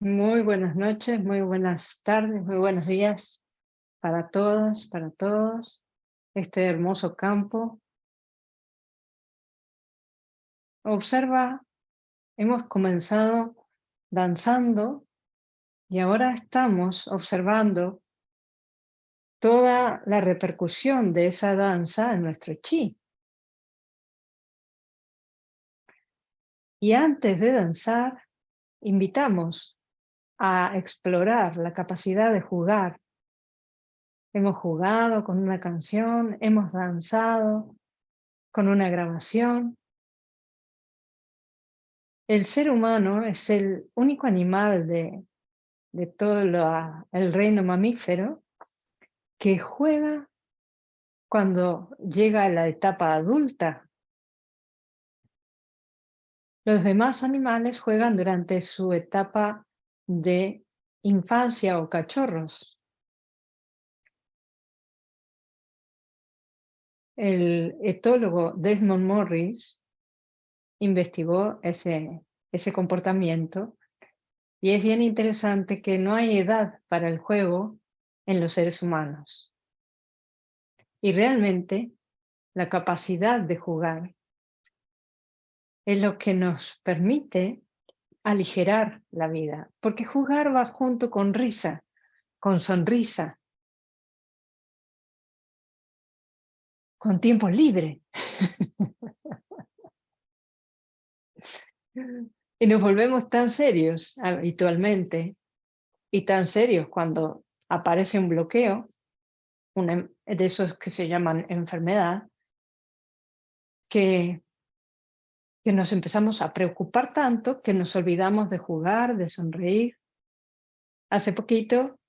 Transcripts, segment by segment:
Muy buenas noches, muy buenas tardes, muy buenos días para todas, para todos. Este hermoso campo. Observa, hemos comenzado danzando y ahora estamos observando toda la repercusión de esa danza en nuestro chi. Y antes de danzar, invitamos a explorar la capacidad de jugar. Hemos jugado con una canción, hemos danzado con una grabación. El ser humano es el único animal de, de todo el reino mamífero que juega cuando llega a la etapa adulta. Los demás animales juegan durante su etapa de infancia o cachorros. El etólogo Desmond Morris investigó ese, ese comportamiento y es bien interesante que no hay edad para el juego en los seres humanos. Y realmente la capacidad de jugar es lo que nos permite aligerar la vida, porque jugar va junto con risa, con sonrisa, con tiempo libre. y nos volvemos tan serios habitualmente y tan serios cuando aparece un bloqueo, de esos que se llaman enfermedad, que que nos empezamos a preocupar tanto que nos olvidamos de jugar, de sonreír. Hace poquito,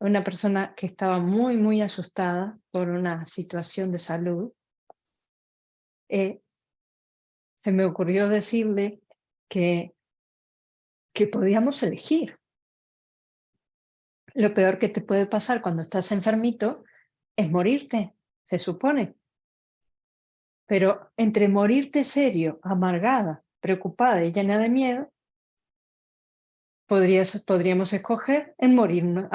una persona que estaba muy, muy asustada por una situación de salud, eh, se me ocurrió decirle que, que podíamos elegir. Lo peor que te puede pasar cuando estás enfermito es morirte, se supone. Pero entre morirte serio, amargada, preocupada y llena de miedo, podríamos escoger en morirnos,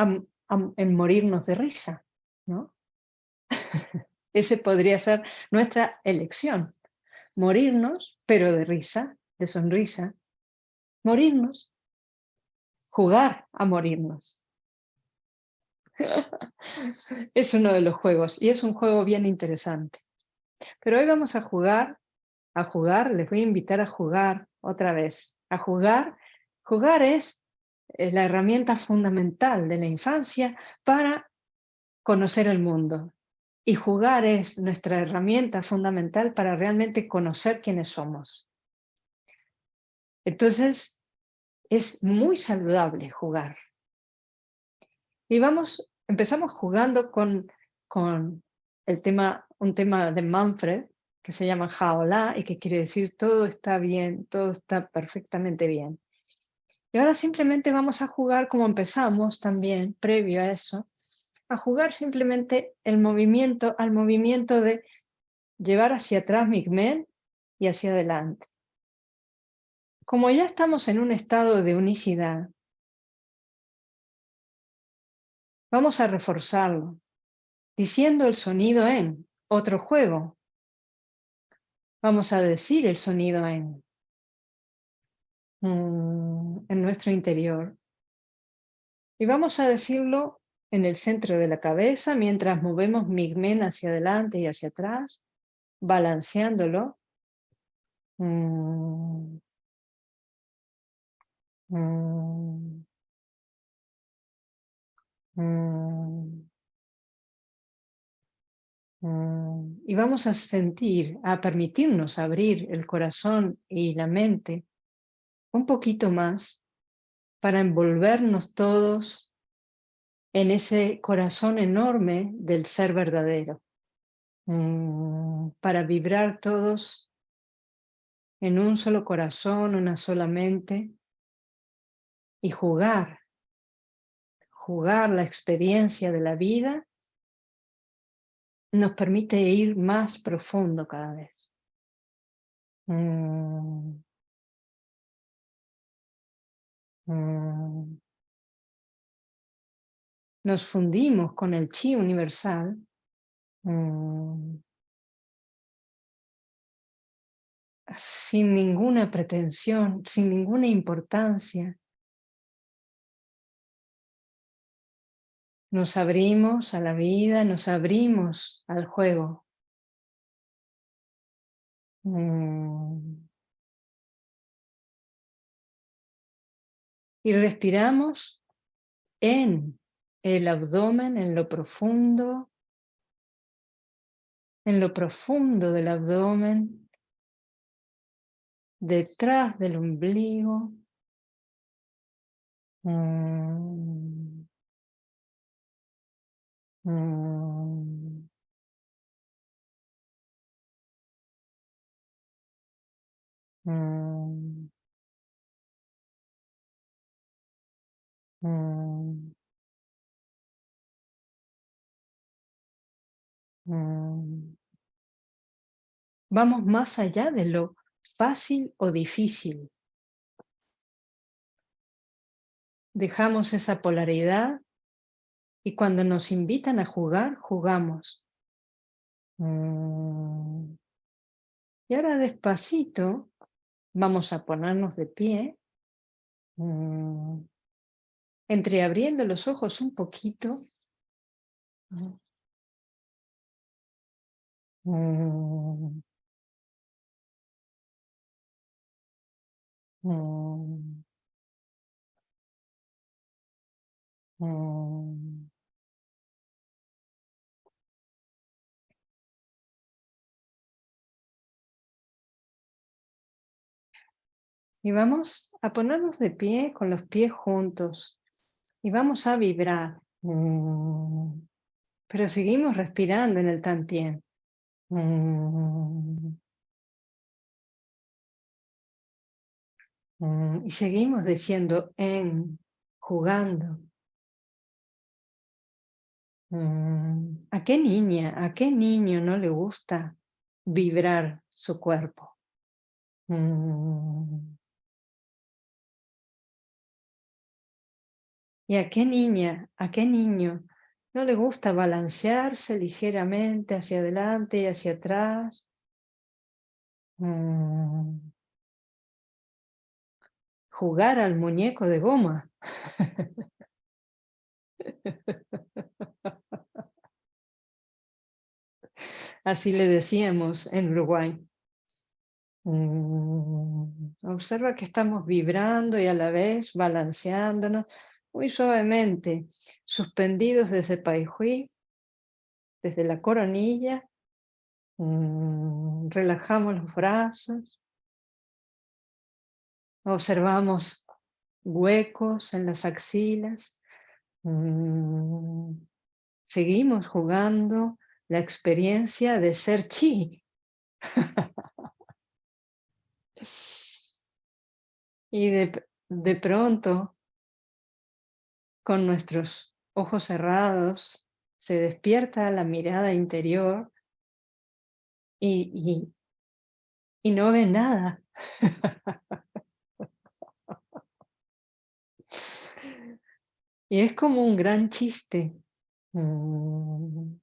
en morirnos de risa. ¿no? Ese podría ser nuestra elección. Morirnos, pero de risa, de sonrisa. Morirnos. Jugar a morirnos. es uno de los juegos y es un juego bien interesante. Pero hoy vamos a jugar, a jugar, les voy a invitar a jugar otra vez. A jugar, jugar es la herramienta fundamental de la infancia para conocer el mundo. Y jugar es nuestra herramienta fundamental para realmente conocer quiénes somos. Entonces, es muy saludable jugar. Y vamos, empezamos jugando con, con el tema, un tema de Manfred, que se llama Jaolá y que quiere decir todo está bien, todo está perfectamente bien. Y ahora simplemente vamos a jugar como empezamos también, previo a eso, a jugar simplemente el movimiento, al movimiento de llevar hacia atrás Migmen y hacia adelante. Como ya estamos en un estado de unicidad, vamos a reforzarlo diciendo el sonido en otro juego. Vamos a decir el sonido en, en nuestro interior. Y vamos a decirlo en el centro de la cabeza mientras movemos Migmen hacia adelante y hacia atrás, balanceándolo. Mm. Mm. Mm, y vamos a sentir, a permitirnos abrir el corazón y la mente un poquito más para envolvernos todos en ese corazón enorme del ser verdadero, mm, para vibrar todos en un solo corazón, una sola mente y jugar, jugar la experiencia de la vida nos permite ir más profundo cada vez. Mm. Mm. Nos fundimos con el chi universal. Mm. Sin ninguna pretensión, sin ninguna importancia. Nos abrimos a la vida, nos abrimos al juego. Mm. Y respiramos en el abdomen, en lo profundo, en lo profundo del abdomen, detrás del ombligo. Mm. Mm. Mm. Mm. Vamos más allá de lo fácil o difícil. Dejamos esa polaridad y cuando nos invitan a jugar, jugamos. Mm. Y ahora despacito vamos a ponernos de pie. Mm. Entreabriendo los ojos un poquito. Mm. Y vamos a ponernos de pie con los pies juntos y vamos a vibrar. Pero seguimos respirando en el tantien. Y seguimos diciendo en, jugando. ¿A qué niña, a qué niño no le gusta vibrar su cuerpo? ¿Y a qué niña, a qué niño no le gusta balancearse ligeramente hacia adelante y hacia atrás? Jugar al muñeco de goma. Así le decíamos en Uruguay. Observa que estamos vibrando y a la vez balanceándonos muy suavemente, suspendidos desde Paihui, desde la coronilla, mm, relajamos los brazos, observamos huecos en las axilas, mm, seguimos jugando la experiencia de ser chi. y de, de pronto con nuestros ojos cerrados, se despierta la mirada interior y, y, no ve nada. y es como un gran chiste. Mm.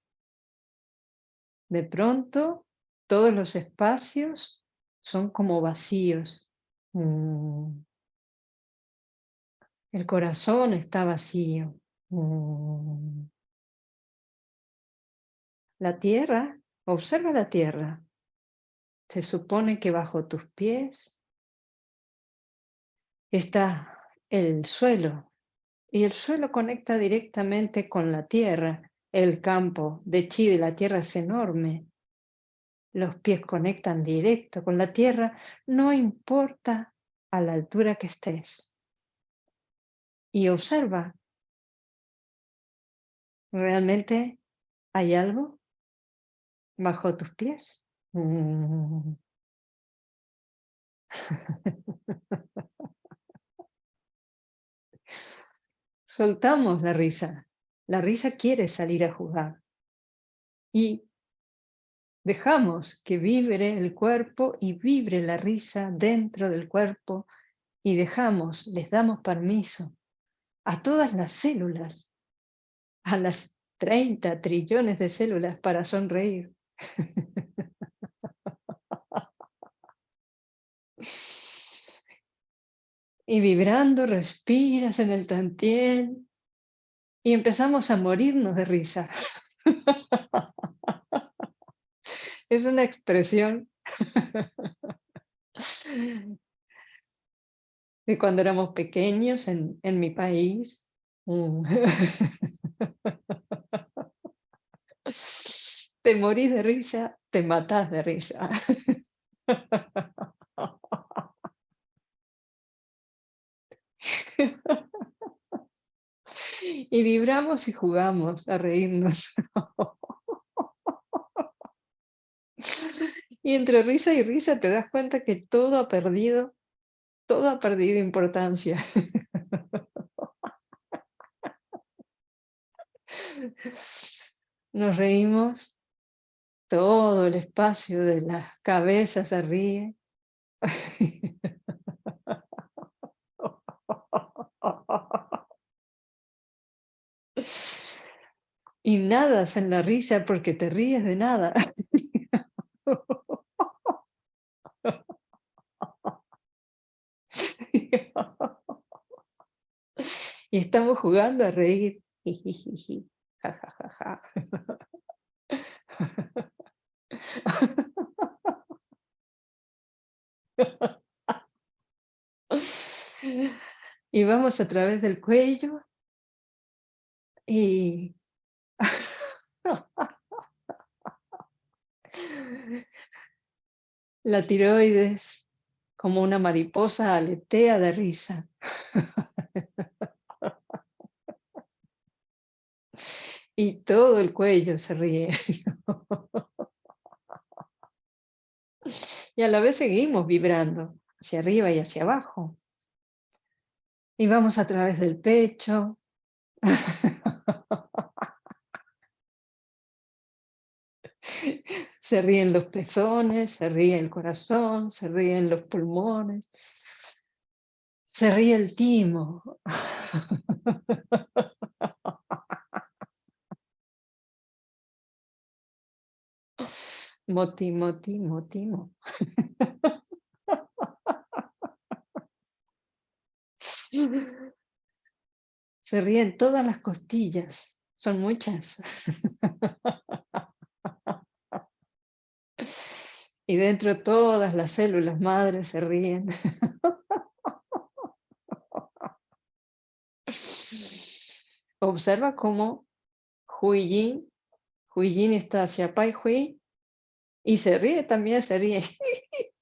De pronto, todos los espacios son como vacíos. Mm. El corazón está vacío. Mm. La tierra, observa la tierra. Se supone que bajo tus pies está el suelo. Y el suelo conecta directamente con la tierra. El campo de chi de la tierra es enorme. Los pies conectan directo con la tierra, no importa a la altura que estés y observa. ¿Realmente hay algo bajo tus pies? Mm. Soltamos la risa. La risa quiere salir a jugar. Y dejamos que vibre el cuerpo y vibre la risa dentro del cuerpo y dejamos, les damos permiso a todas las células, a las 30 trillones de células para sonreír. Y vibrando, respiras en el tantiel y empezamos a morirnos de risa. Es una expresión de cuando éramos pequeños en, en mi país. Mm. Te morís de risa, te matás de risa. Y vibramos y jugamos a reírnos. Y entre risa y risa te das cuenta que todo ha perdido, todo ha perdido importancia. Nos reímos, todo el espacio de la cabeza se ríe. Y nadas en la risa porque te ríes de nada. Y estamos jugando a reír. Y vamos a través del cuello y la tiroides como una mariposa aletea de risa. y todo el cuello se ríe. y a la vez seguimos vibrando hacia arriba y hacia abajo. Y vamos a través del pecho. Se ríen los pezones, se ríe el corazón, se ríen los pulmones, se ríe el timo. Moti, moti, motimo. Se ríen todas las costillas, son muchas. Y dentro todas las células madres se ríen. Observa cómo Hui Yin, está hacia Pai Hui y se ríe también, se ríe.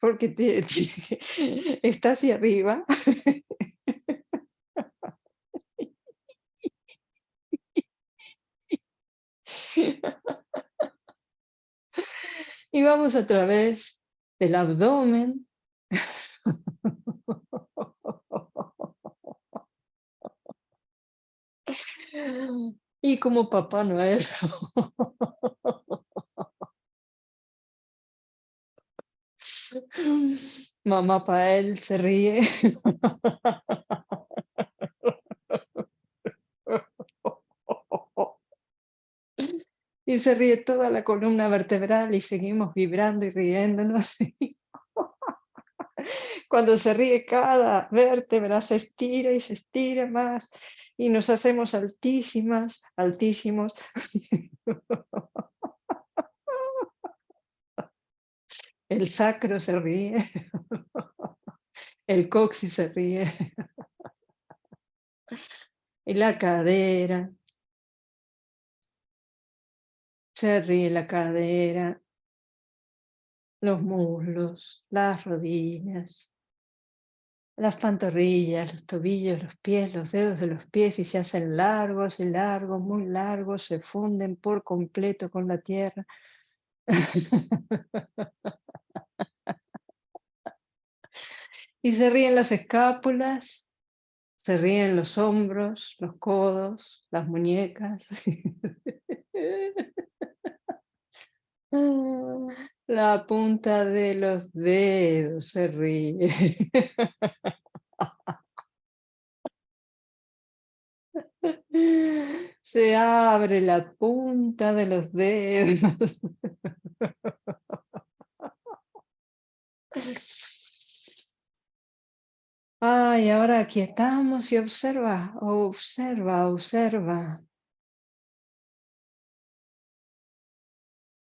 Porque está hacia arriba. Y vamos a través del abdomen. Y como Papá Noel. Mamá él se ríe. y se ríe toda la columna vertebral y seguimos vibrando y riéndonos. Cuando se ríe cada vértebra se estira y se estira más y nos hacemos altísimas, altísimos. El sacro se ríe, el coxis se ríe, y la cadera, se ríe la cadera, los muslos, las rodillas, las pantorrillas, los tobillos, los pies, los dedos de los pies y se hacen largos y largos, muy largos, se funden por completo con la tierra. y se ríen las escápulas, se ríen los hombros, los codos, las muñecas. La punta de los dedos se ríe. Se abre la punta de los dedos. Ay, ahora aquí estamos y observa, observa, observa.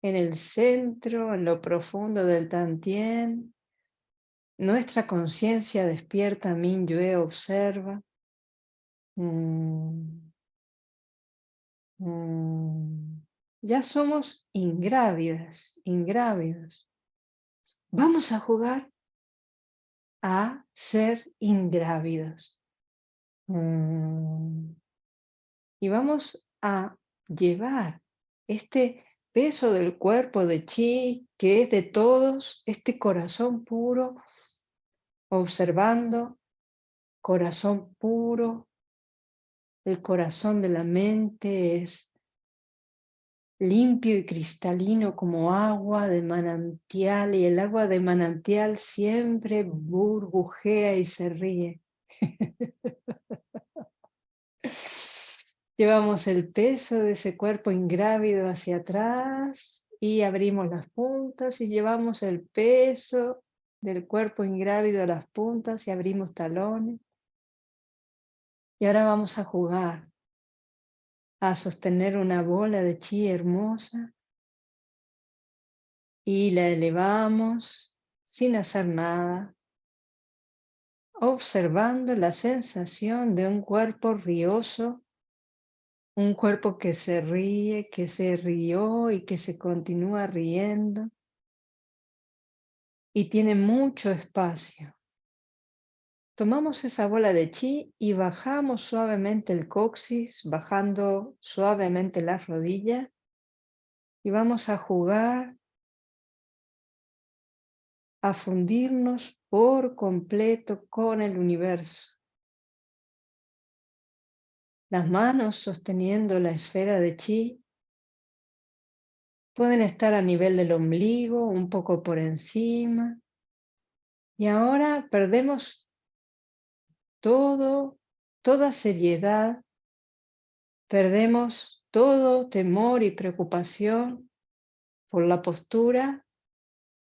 En el centro, en lo profundo del Tantien, nuestra conciencia despierta, Minyue observa. Mm. Mm. Ya somos ingrávidas, ingrávidos. Vamos a jugar a ser ingrávidos. Mm. Y vamos a llevar este peso del cuerpo de chi, que es de todos, este corazón puro, observando, corazón puro, el corazón de la mente es limpio y cristalino como agua de manantial y el agua de manantial siempre burbujea y se ríe. Llevamos el peso de ese cuerpo ingrávido hacia atrás y abrimos las puntas y llevamos el peso del cuerpo ingrávido a las puntas y abrimos talones. Y ahora vamos a jugar a sostener una bola de chi hermosa y la elevamos sin hacer nada, observando la sensación de un cuerpo rioso, un cuerpo que se ríe, que se rió y que se continúa riendo y tiene mucho espacio. Tomamos esa bola de chi y bajamos suavemente el coxis, bajando suavemente las rodillas y vamos a jugar a fundirnos por completo con el universo. Las manos sosteniendo la esfera de chi pueden estar a nivel del ombligo, un poco por encima. Y ahora perdemos todo, toda seriedad, perdemos todo temor y preocupación por la postura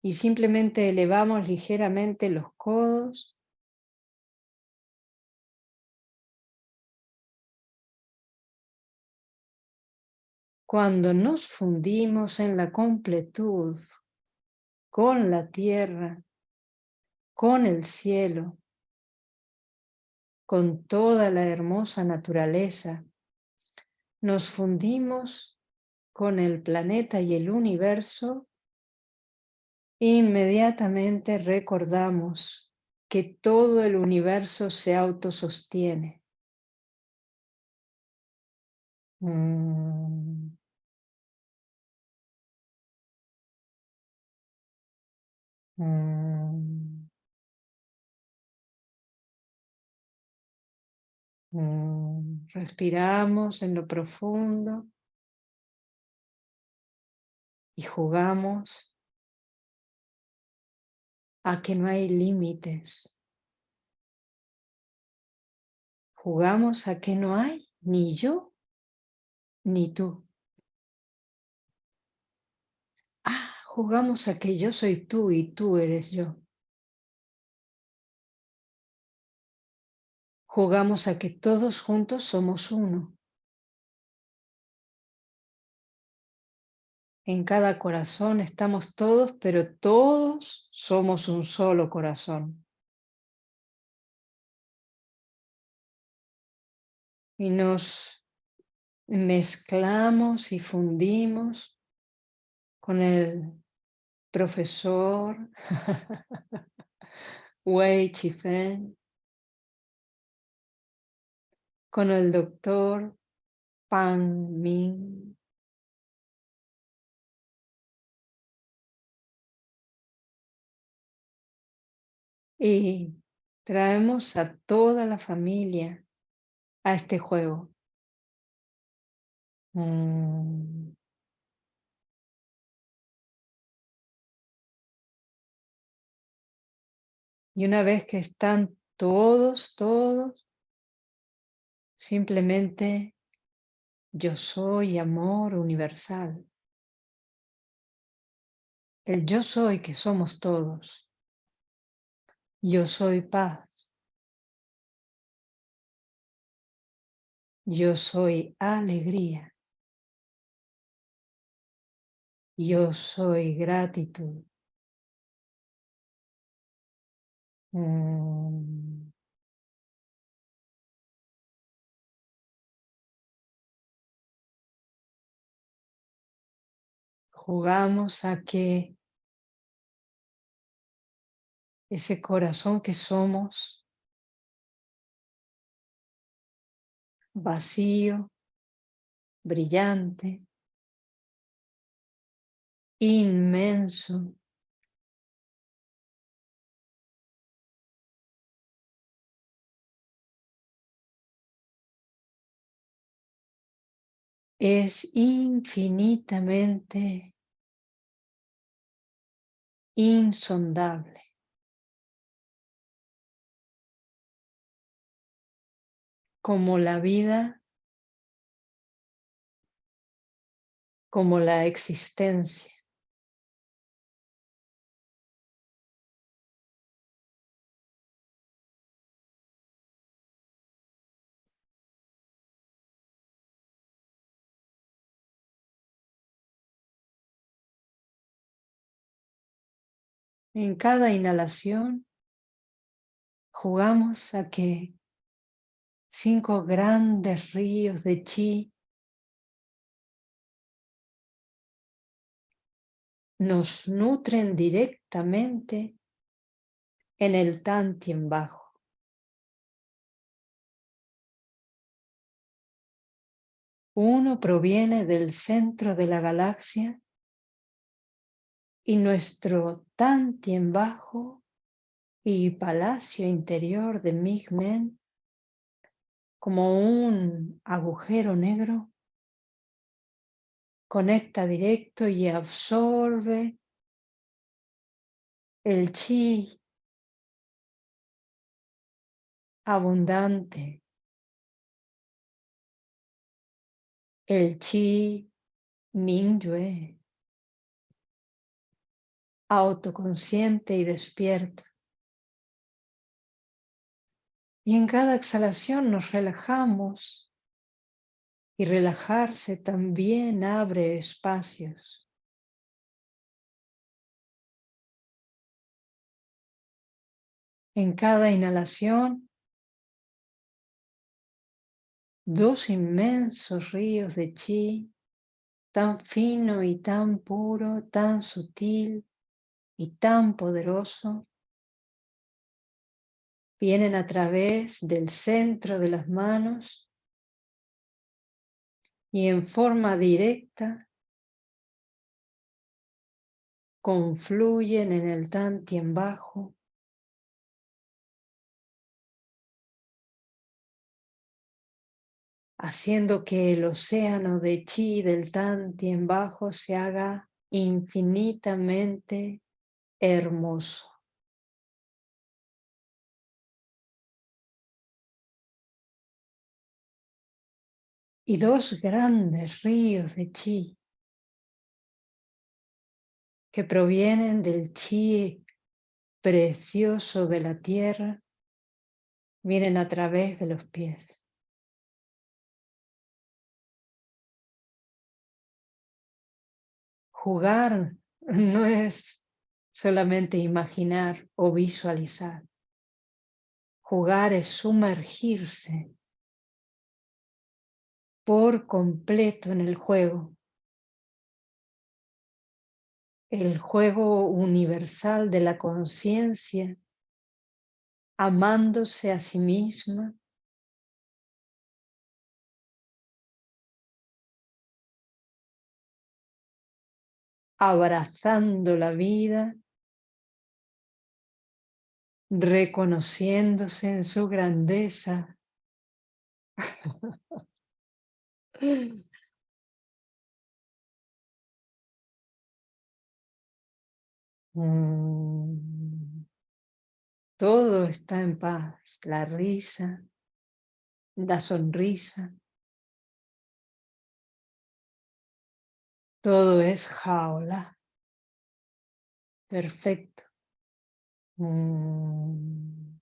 y simplemente elevamos ligeramente los codos. Cuando nos fundimos en la completud con la tierra, con el cielo, con toda la hermosa naturaleza, nos fundimos con el planeta y el universo, inmediatamente recordamos que todo el universo se autosostiene. Mm. Mm. Respiramos en lo profundo y jugamos a que no hay límites. Jugamos a que no hay ni yo ni tú. Ah, jugamos a que yo soy tú y tú eres yo. Jugamos a que todos juntos somos uno. En cada corazón estamos todos, pero todos somos un solo corazón. Y nos mezclamos y fundimos con el profesor Wei Chifen, con el doctor Pan Min. Y traemos a toda la familia a este juego. Mm. Y una vez que están todos, todos, simplemente yo soy amor universal. El yo soy que somos todos. Yo soy paz. Yo soy alegría. Yo soy gratitud. Mm. Jugamos a que ese corazón que somos, vacío, brillante, inmenso, es infinitamente insondable. Como la vida, como la existencia. En cada inhalación jugamos a que cinco grandes ríos de chi nos nutren directamente en el Tantien bajo. Uno proviene del centro de la galaxia y nuestro Tantien bajo y palacio interior de Migmen como un agujero negro conecta directo y absorbe el chi abundante, el chi Mingyue autoconsciente y despierto. Y en cada exhalación nos relajamos y relajarse también abre espacios. En cada inhalación, dos inmensos ríos de chi, tan fino y tan puro, tan sutil, y tan poderoso vienen a través del centro de las manos y en forma directa confluyen en el Tantien bajo haciendo que el océano de chi del Tantien bajo se haga infinitamente hermoso. Y dos grandes ríos de chi que provienen del chi precioso de la tierra vienen a través de los pies. Jugar no es solamente imaginar o visualizar. Jugar es sumergirse por completo en el juego. El juego universal de la conciencia, amándose a sí misma, abrazando la vida reconociéndose en su grandeza. Mm. Todo está en paz, la risa, la sonrisa. Todo es jaula. Perfecto. Mm.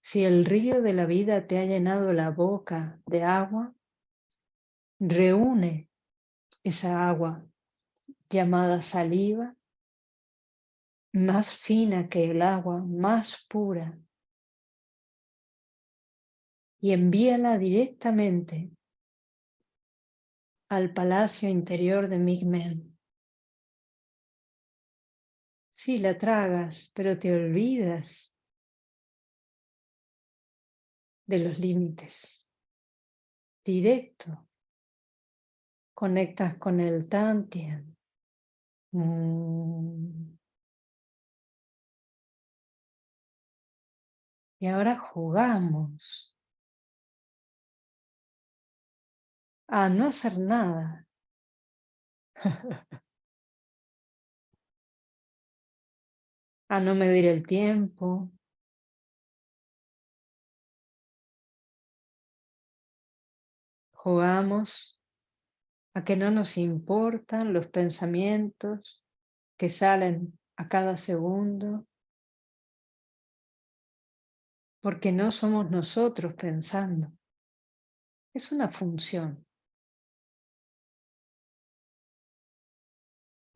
Si el río de la vida te ha llenado la boca de agua, reúne esa agua llamada saliva, más fina que el agua, más pura, y envíala directamente al palacio interior de Migmen. Sí, la tragas, pero te olvidas de los límites. Directo. Conectas con el Tantian. Mm. Y ahora jugamos a no hacer nada. a no medir el tiempo. Jugamos a que no nos importan los pensamientos que salen a cada segundo, porque no somos nosotros pensando. Es una función.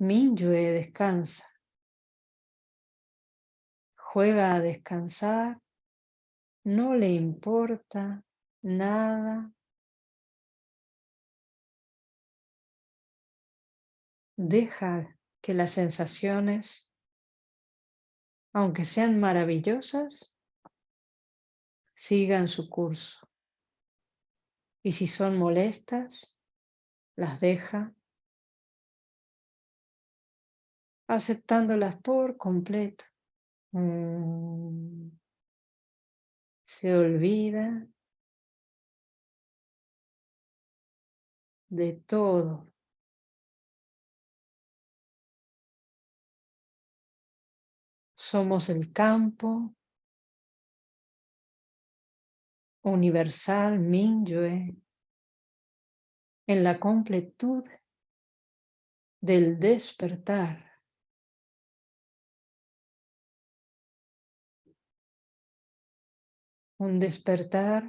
Minyue descansa. Juega a descansar. No le importa nada. Deja que las sensaciones, aunque sean maravillosas, sigan su curso. Y si son molestas, las deja aceptándolas por completo. Mm. Se olvida de todo. Somos el campo universal Minyue en la completud del despertar. Un despertar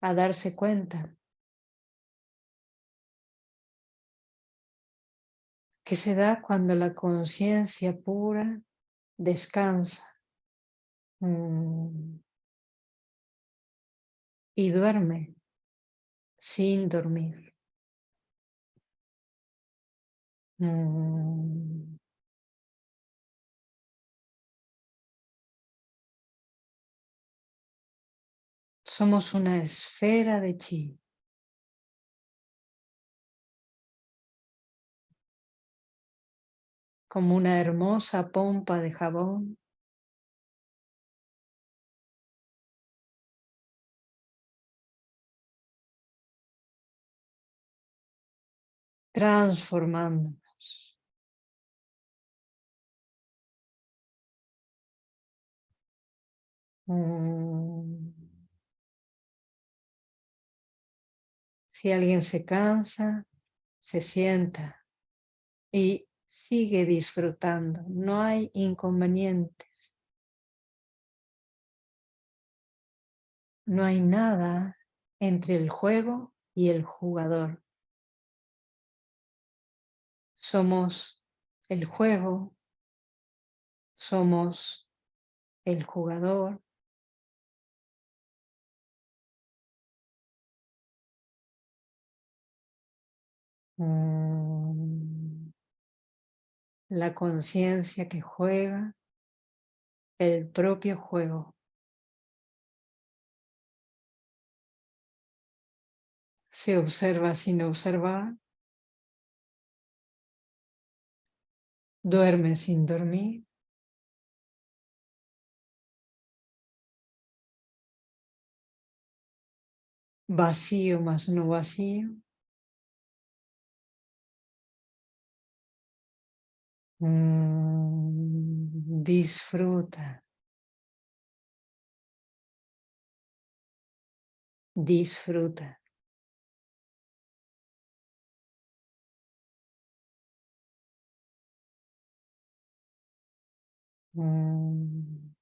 a darse cuenta que se da cuando la conciencia pura descansa mm, y duerme sin dormir. Mm. Somos una esfera de chi. Como una hermosa pompa de jabón. Transformándonos. Mm. Si alguien se cansa, se sienta y sigue disfrutando. No hay inconvenientes. No hay nada entre el juego y el jugador. Somos el juego, somos el jugador, Mm. La conciencia que juega el propio juego. Se observa sin observar. Duerme sin dormir. Vacío más no vacío. Hum, disfruta, desfruta. Desfruta. Hum.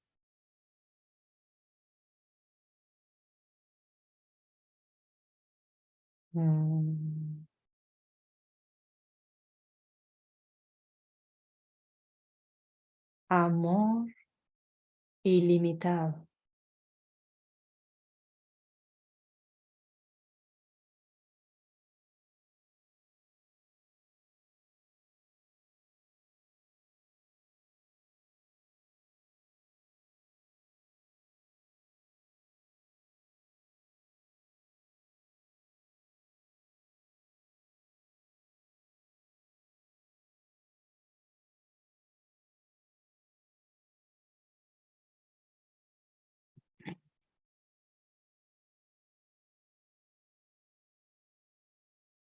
Hum. Amor ilimitado.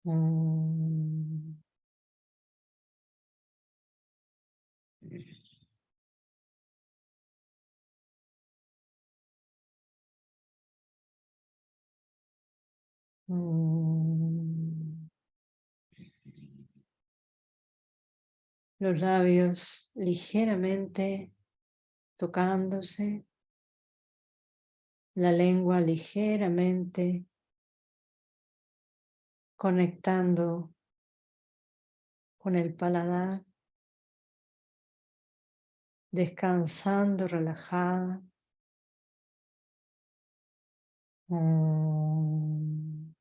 Mm. Mm. Los labios ligeramente tocándose, la lengua ligeramente conectando con el paladar, descansando relajada. Mm.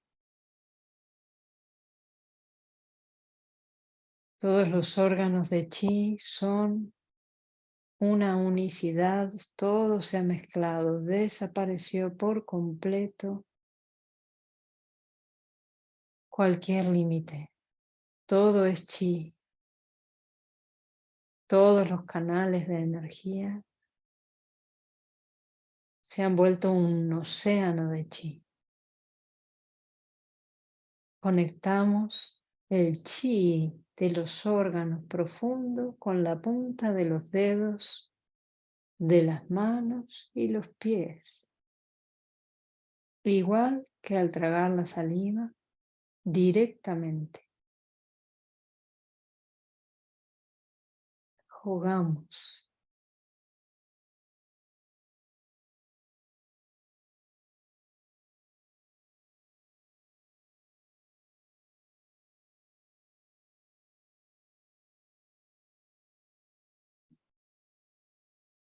Todos los órganos de chi son una unicidad, todo se ha mezclado, desapareció por completo cualquier límite. Todo es chi. Todos los canales de energía se han vuelto un océano de chi. Conectamos el chi de los órganos profundos con la punta de los dedos de las manos y los pies. Igual que al tragar la saliva directamente. Jugamos.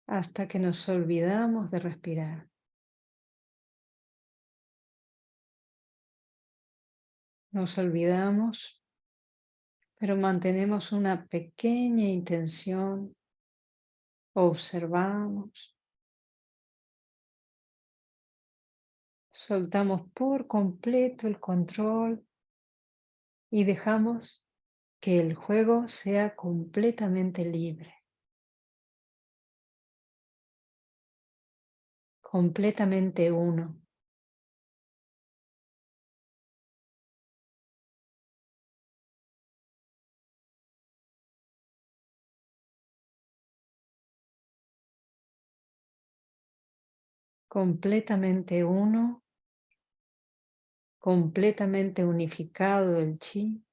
hasta que nos olvidamos de respirar. Nos olvidamos, pero mantenemos una pequeña intención, observamos, soltamos por completo el control y dejamos que el juego sea completamente libre. completamente uno. Completamente uno, completamente unificado el chi.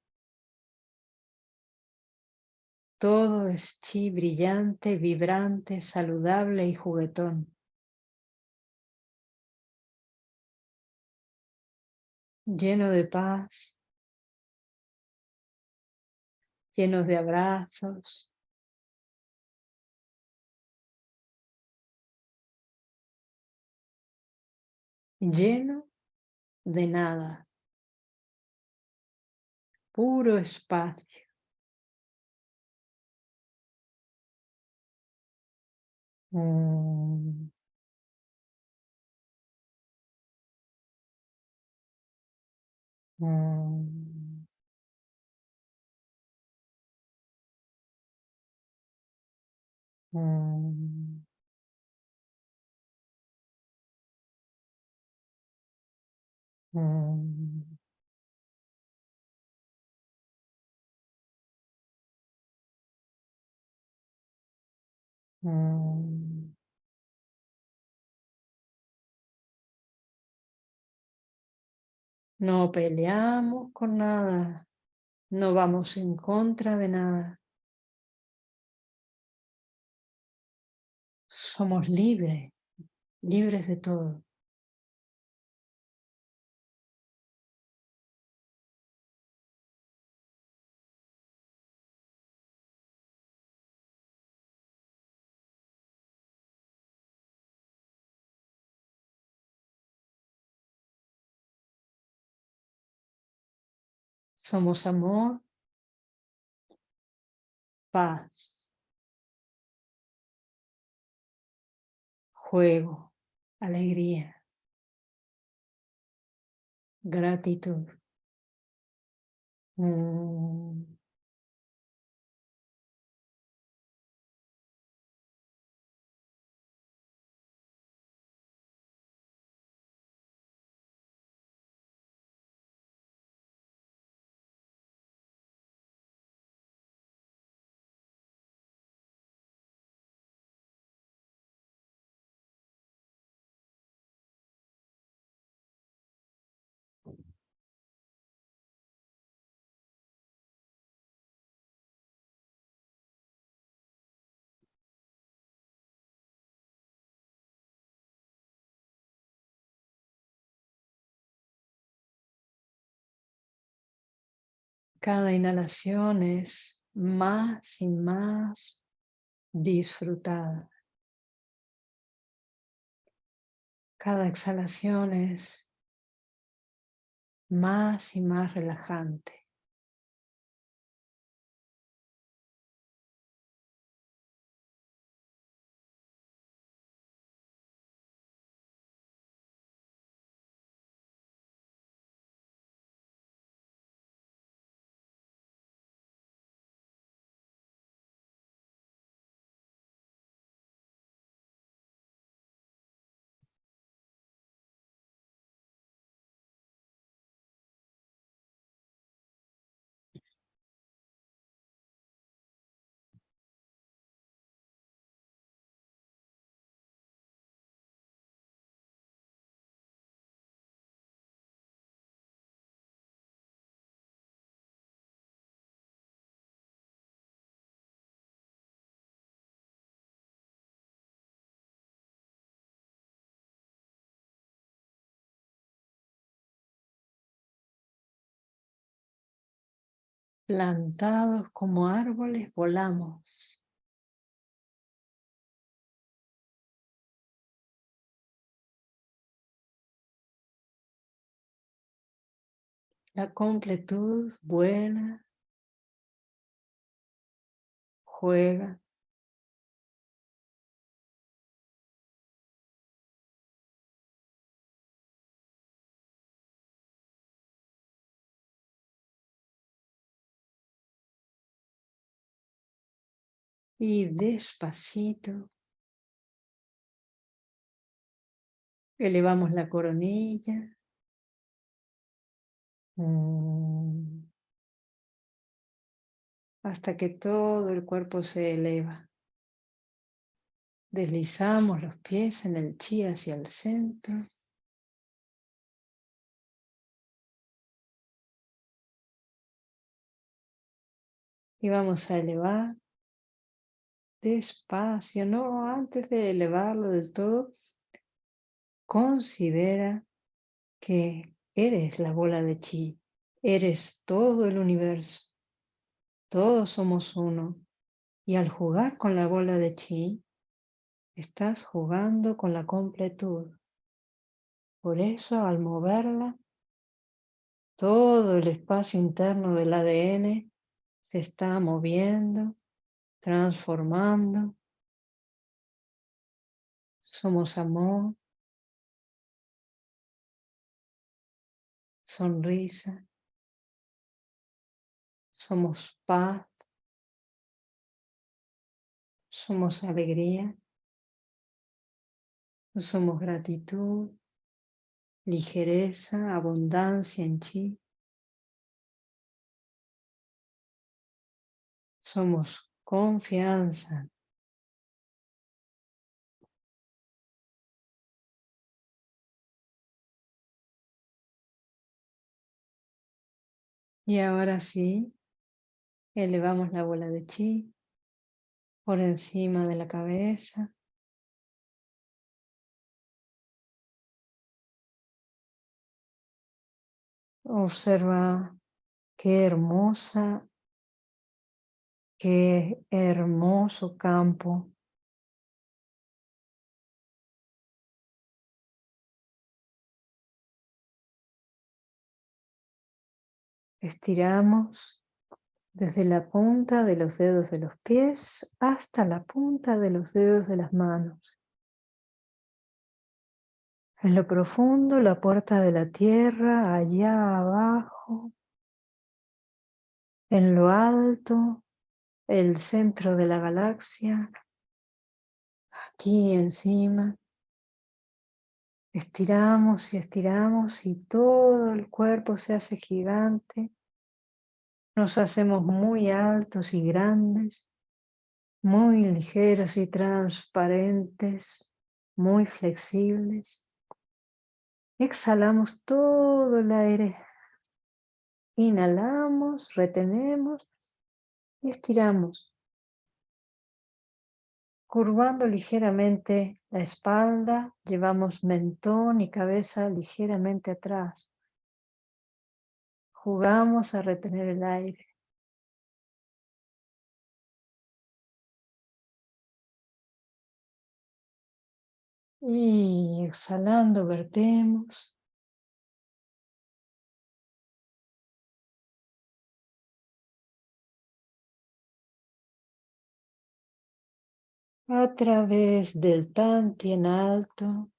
Todo es chi brillante, vibrante, saludable y juguetón. lleno de paz, llenos de abrazos. Lleno de nada, puro espacio. Mm. Mm. Mm. Mm. Mm. No peleamos con nada. No vamos en contra de nada. Somos libres, libres de todo. Somos amor, paz, juego, alegría, gratitud. Mm. Cada inhalación es más y más disfrutada. Cada exhalación es más y más relajante. Plantados como árboles volamos. La completud vuela, juega. Y despacito elevamos la coronilla. Mm. Hasta que todo el cuerpo se eleva. Deslizamos los pies en el chi hacia el centro. Y vamos a elevar despacio, no antes de elevarlo del todo, considera que eres la bola de chi, eres todo el universo, todos somos uno. Y al jugar con la bola de chi, estás jugando con la completud. Por eso al moverla, todo el espacio interno del ADN se está moviendo transformando. Somos amor, sonrisa, somos paz, somos alegría, somos gratitud, ligereza, abundancia en chi. Somos confianza. Y ahora sí, elevamos la bola de chi por encima de la cabeza. Observa qué hermosa, qué hermoso campo Estiramos desde la punta de los dedos de los pies hasta la punta de los dedos de las manos. En lo profundo, la puerta de la tierra, allá abajo. En lo alto, el centro de la galaxia. Aquí encima. Estiramos y estiramos y todo el cuerpo se hace gigante. Nos hacemos muy altos y grandes, muy ligeros y transparentes, muy flexibles. Exhalamos todo el aire. Inhalamos, retenemos y estiramos Curvando ligeramente la espalda, llevamos mentón y cabeza ligeramente atrás. Jugamos a retener el aire. Y exhalando, vertemos. A través del en alto.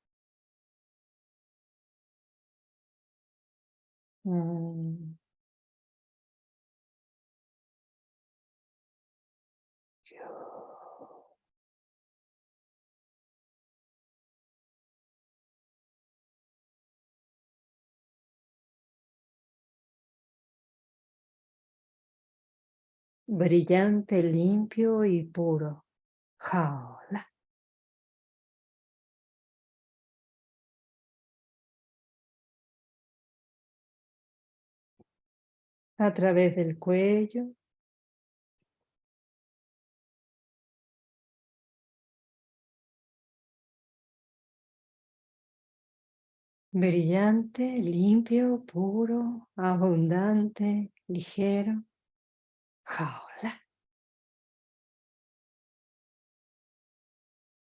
Brillante, limpio y puro jaula. A través del cuello. Brillante, limpio, puro, abundante, ligero. Jaula.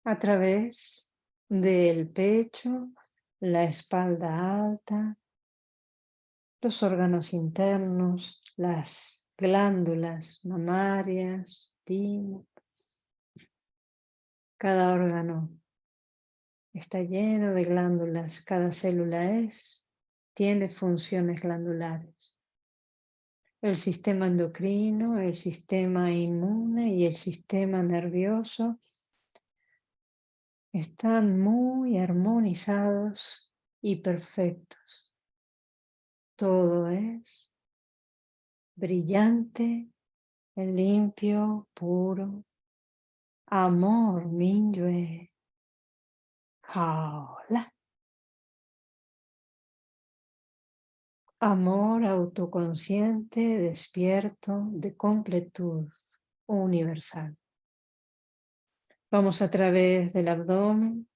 A través del pecho, la espalda alta, los órganos internos, las glándulas mamarias, timo. Cada órgano está lleno de glándulas, cada célula es, tiene funciones glandulares. El sistema endocrino, el sistema inmune y el sistema nervioso están muy armonizados y perfectos. Todo es brillante, limpio, puro. Amor Minyue. Hola. Amor autoconsciente, despierto, de completud universal. Vamos a través del abdomen.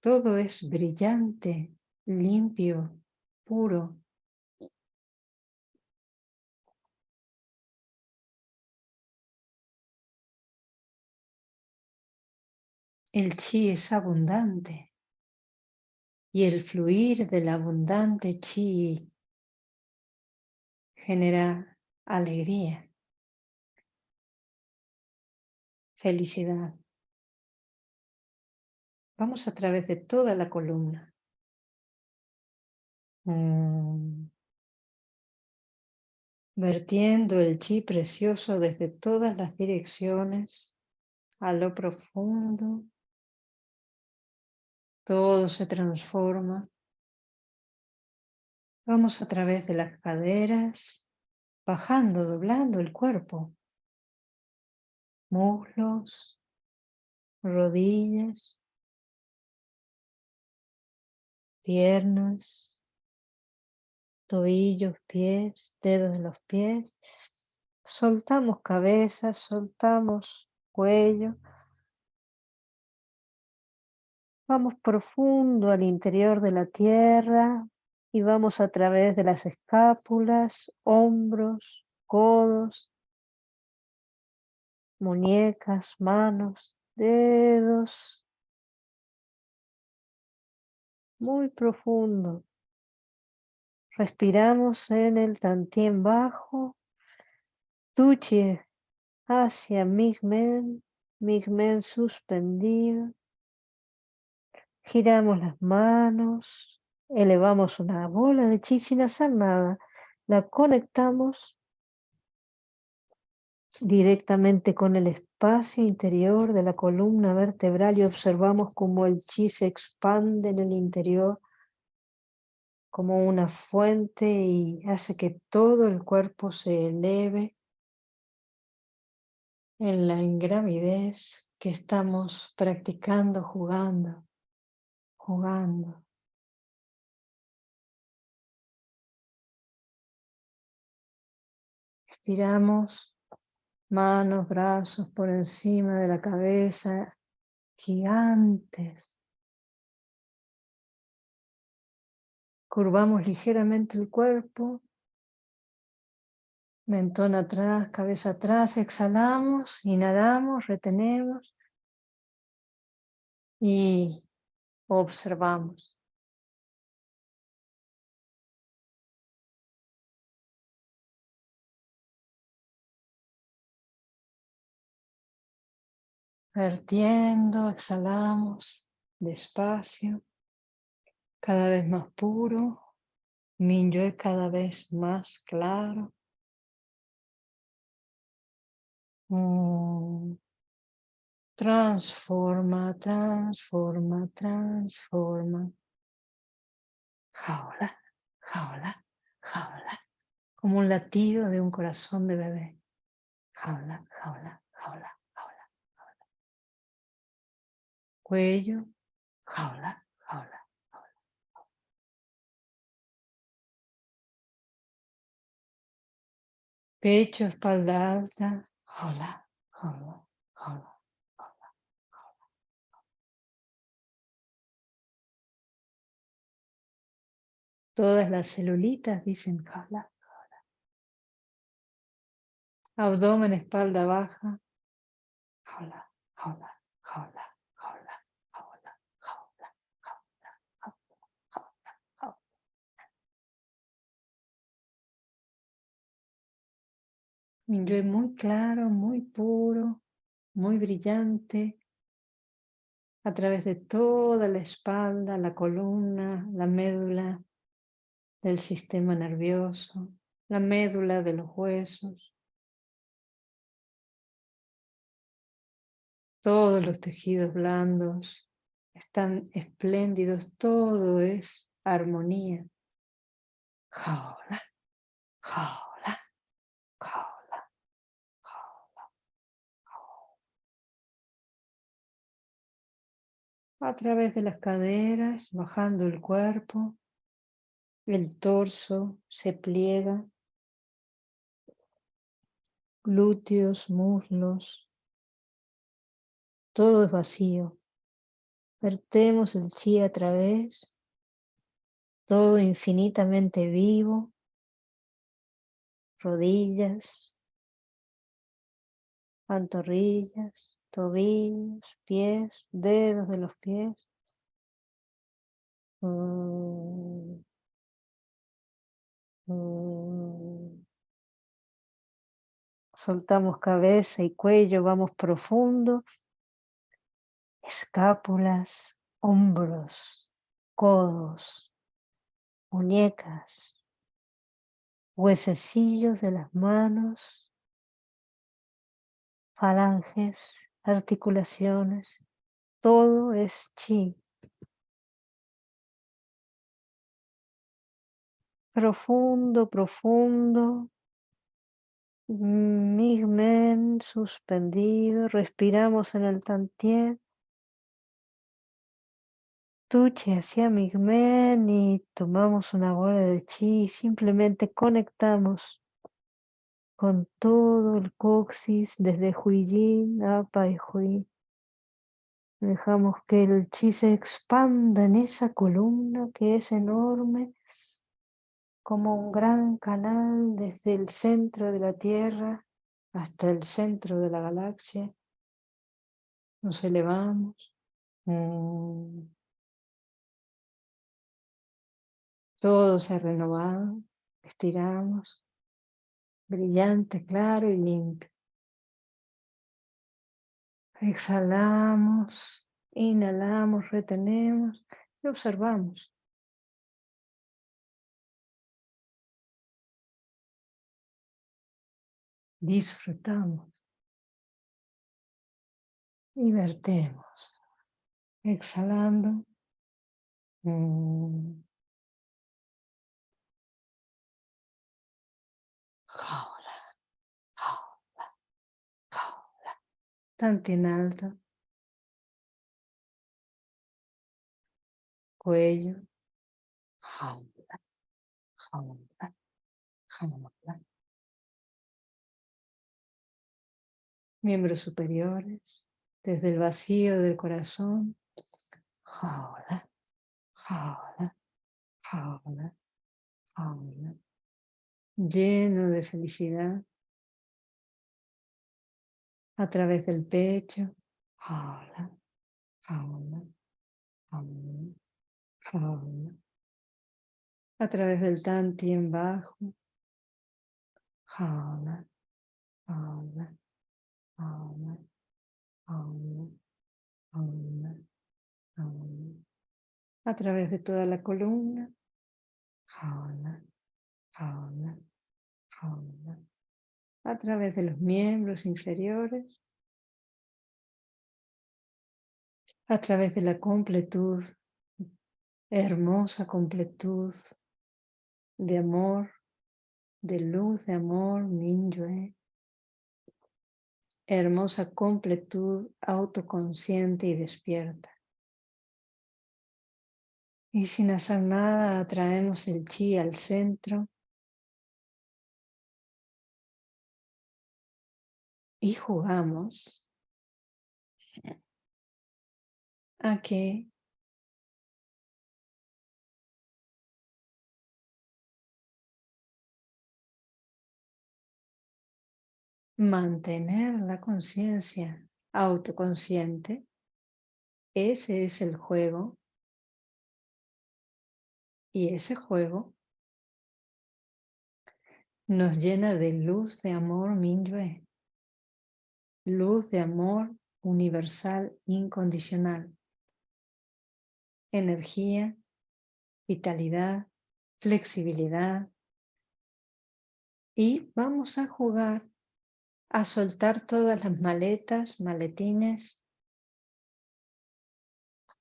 Todo es brillante, limpio, puro. El chi es abundante y el fluir del abundante chi genera alegría, felicidad. Vamos a través de toda la columna. Mm. Vertiendo el chi precioso desde todas las direcciones, a lo profundo. Todo se transforma. Vamos a través de las caderas, bajando, doblando el cuerpo. Muslos, rodillas, piernas, tobillos, pies, dedos de los pies. Soltamos cabeza, soltamos cuello. Vamos profundo al interior de la tierra y vamos a través de las escápulas, hombros, codos, muñecas, manos, dedos, muy profundo. Respiramos en el tantien bajo, tuche hacia Migmen, Migmen suspendido. Giramos las manos, elevamos una bola de chi sin hacer nada, la conectamos directamente con el espacio interior de la columna vertebral y observamos cómo el chi se expande en el interior como una fuente y hace que todo el cuerpo se eleve en la ingravidez que estamos practicando, jugando, jugando. Estiramos manos, brazos por encima de la cabeza, gigantes. Curvamos ligeramente el cuerpo, mentón atrás, cabeza atrás, exhalamos, inhalamos, retenemos y observamos. Vertiendo, exhalamos despacio, cada vez más puro, Minyue cada vez más claro. Mm. Transforma, transforma, transforma. Jaula, jaula, jaula. Como un latido de un corazón de bebé. Jaula, jaula, jaula. cuello, jaula, jaula, jaula. Pecho, espalda alta, jaula, jaula, jaula. Todas las celulitas dicen jaula, jaula. Abdomen, espalda baja, jaula, jaula, Minyue muy claro, muy puro, muy brillante, a través de toda la espalda, la columna, la médula del sistema nervioso, la médula de los huesos, todos los tejidos blandos están espléndidos, todo es armonía jaula. A través de las caderas, bajando el cuerpo, el torso se pliega, glúteos, muslos, todo es vacío. Vertemos el chi a través, todo infinitamente vivo, rodillas, pantorrillas, tobillos, pies, dedos de los pies. Mm. Mm. Soltamos cabeza y cuello, vamos profundo. Escápulas, hombros, codos, muñecas, huesecillos de las manos, falanges, articulaciones, todo es chi. Profundo, profundo. Migmen suspendido. Respiramos en el tantien. Tuche hacia Migmen y tomamos una bola de chi. Simplemente conectamos con todo el coxis desde Huijin a Pai Hui. Dejamos que el chi se expanda en esa columna que es enorme como un gran canal desde el centro de la Tierra hasta el centro de la galaxia. Nos elevamos. Mm. Todo se ha renovado. Estiramos. Brillante, claro y limpio. Exhalamos. Inhalamos, retenemos y observamos. disfrutamos y vertemos, exhalando. Mm. Jaula, jaula, jaula. Tanto en alto. Cuello. Jaula, jaula, jaula. miembros superiores, desde el vacío del corazón, jaula, jaula, jaula, jaula, lleno de felicidad, a través del pecho, jaula, jaula, jaula, jaula, a través del tanti en bajo, jaula, jaula, a través de toda la columna, a través de los miembros inferiores, a través de la completud, hermosa completud de amor, de luz, de amor, Minyue, hermosa completud autoconsciente y despierta. Y sin hacer nada atraemos el chi al centro y jugamos. A que mantener la conciencia autoconsciente, ese es el juego. Y ese juego nos llena de luz de amor Minyue, luz de amor universal incondicional, energía, vitalidad, flexibilidad. Y vamos a jugar a soltar todas las maletas, maletines,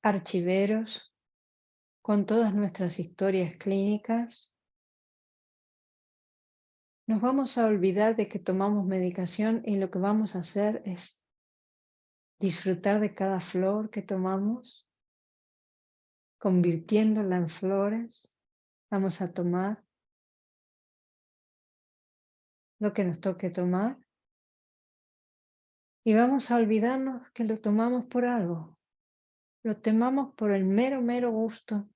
archiveros, con todas nuestras historias clínicas. Nos vamos a olvidar de que tomamos medicación y lo que vamos a hacer es disfrutar de cada flor que tomamos, convirtiéndola en flores. Vamos a tomar lo que nos toque tomar y vamos a olvidarnos que lo tomamos por algo. Lo tomamos por el mero, mero gusto.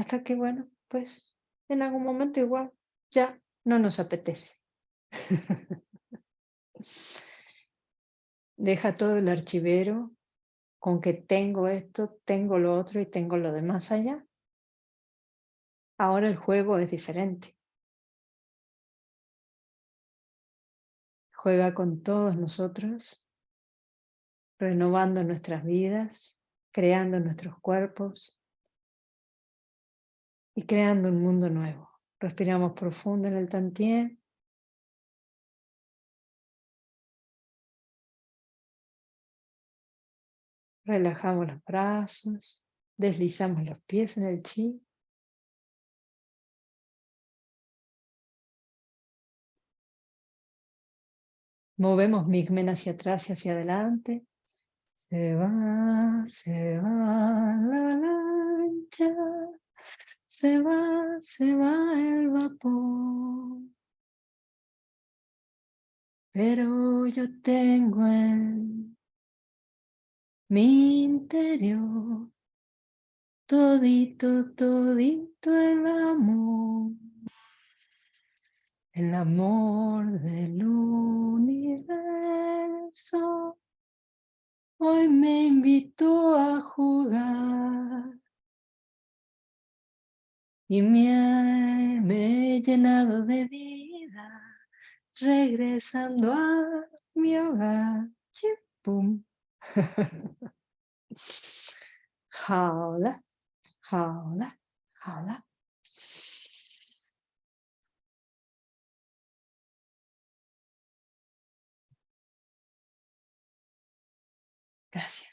Hasta que, bueno, pues en algún momento igual ya no nos apetece. Deja todo el archivero con que tengo esto, tengo lo otro y tengo lo demás allá. Ahora el juego es diferente. Juega con todos nosotros, renovando nuestras vidas, creando nuestros cuerpos y creando un mundo nuevo. Respiramos profundo en el tantien. Relajamos los brazos, deslizamos los pies en el chi. Movemos Migmen hacia atrás y hacia adelante. Se va, se va la lancha se va, se va el vapor. Pero yo tengo en mi interior todito, todito el amor. El amor del universo hoy me invitó a jugar y me, me he llenado de vida regresando a mi hogar. Chipum. jaula, jaula, jaula. Gracias.